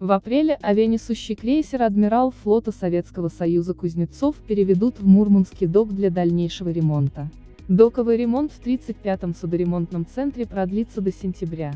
В апреле авианесущий крейсер «Адмирал» флота Советского Союза Кузнецов переведут в Мурманский док для дальнейшего ремонта. Доковый ремонт в 35-м судоремонтном центре продлится до сентября,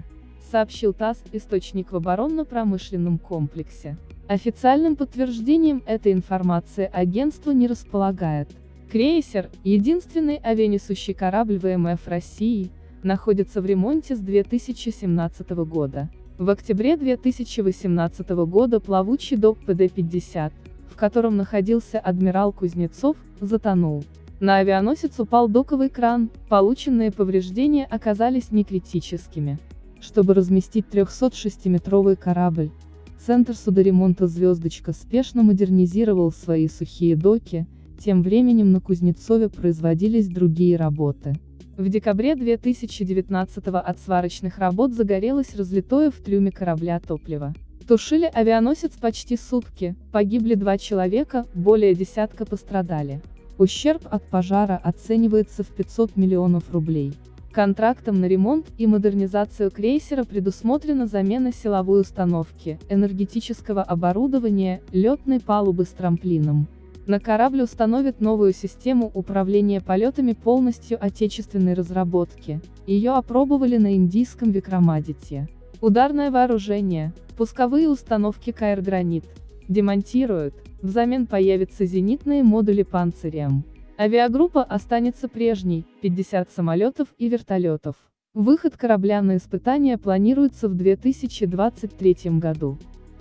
сообщил ТАСС, источник в оборонно-промышленном комплексе. Официальным подтверждением этой информации агентство не располагает. Крейсер, единственный авианесущий корабль ВМФ России, находится в ремонте с 2017 года. В октябре 2018 года плавучий док ПД-50, в котором находился адмирал Кузнецов, затонул. На авианосец упал доковый кран, полученные повреждения оказались некритическими. Чтобы разместить 306-метровый корабль, Центр судоремонта «Звездочка» спешно модернизировал свои сухие доки, тем временем на Кузнецове производились другие работы. В декабре 2019 от сварочных работ загорелось разлитое в трюме корабля топливо. Тушили авианосец почти сутки, погибли два человека, более десятка пострадали. Ущерб от пожара оценивается в 500 миллионов рублей. Контрактом на ремонт и модернизацию крейсера предусмотрена замена силовой установки, энергетического оборудования, летной палубы с трамплином. На корабль установят новую систему управления полетами полностью отечественной разработки. Ее опробовали на индийском Викрамадите. Ударное вооружение, пусковые установки КР «Гранит» демонтируют, взамен появятся зенитные модули «Панцирем». Авиагруппа останется прежней, 50 самолетов и вертолетов. Выход корабля на испытания планируется в 2023 году.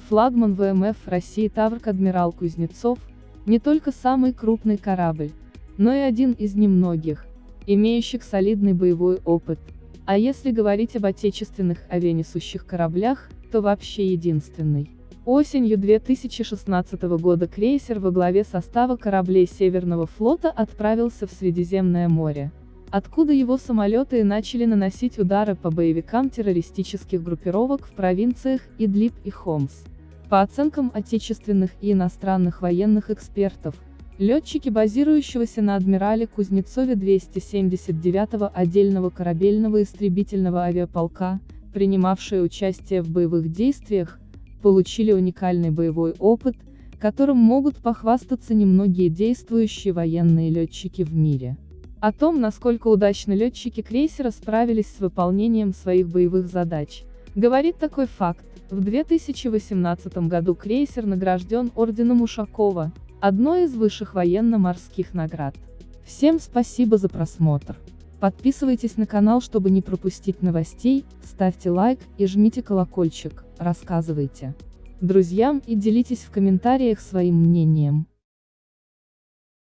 Флагман ВМФ России Таврк Адмирал Кузнецов, не только самый крупный корабль, но и один из немногих, имеющих солидный боевой опыт, а если говорить об отечественных авианесущих кораблях, то вообще единственный. Осенью 2016 года крейсер во главе состава кораблей Северного флота отправился в Средиземное море, откуда его самолеты и начали наносить удары по боевикам террористических группировок в провинциях Идлиб и Хомс. По оценкам отечественных и иностранных военных экспертов, летчики базирующегося на Адмирале Кузнецове 279-го отдельного корабельного истребительного авиаполка, принимавшие участие в боевых действиях, получили уникальный боевой опыт, которым могут похвастаться немногие действующие военные летчики в мире. О том, насколько удачно летчики крейсера справились с выполнением своих боевых задач, говорит такой факт. В 2018 году крейсер награжден орденом Ушакова, одной из высших военно-морских наград. Всем спасибо за просмотр. Подписывайтесь на канал, чтобы не пропустить новостей, ставьте лайк и жмите колокольчик, рассказывайте друзьям и делитесь в комментариях своим мнением.